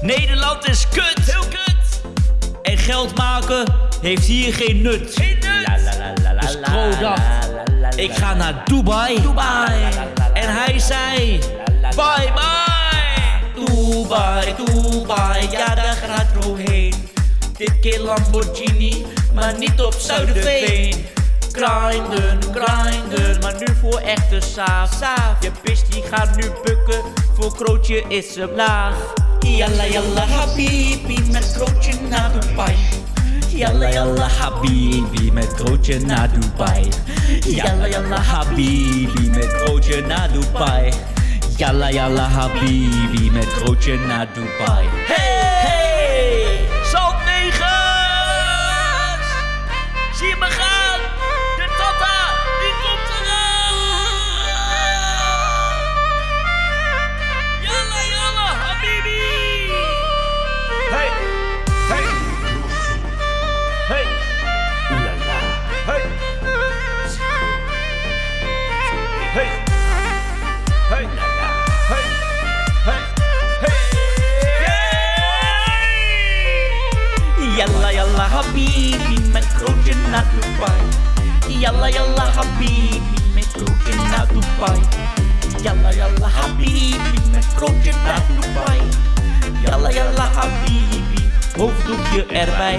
Nederland is kut. Heel kut. En geld maken heeft hier geen nut. Geen nut. Dus Kro dacht, ik ga naar Dubai. Dubai. En hij zei, bye bye. Dubai, Dubai, ja daar gaat Kro heen. Dit keer Lamborghini, maar niet op Zuiderveen. Grinden, grinden, maar nu voor echte saaf. saaf. Je pist die gaat nu bukken, voor Krootje is ze laag. Yalla yalla habibi metroche na Dubai. Yalla yalla habibi metroche na Dubai. Yalla yalla habibi metroche na Dubai. Yalla yalla habibi metroche na Dubai. Yalla yalla habibi, met Krootje naar Dubai. Yalla yalla habibi, met Krootje naar Dubai. Yalla yalla habibi, met Krootje naar Dubai. Yalla yalla habibi, hoofddoekje erbij.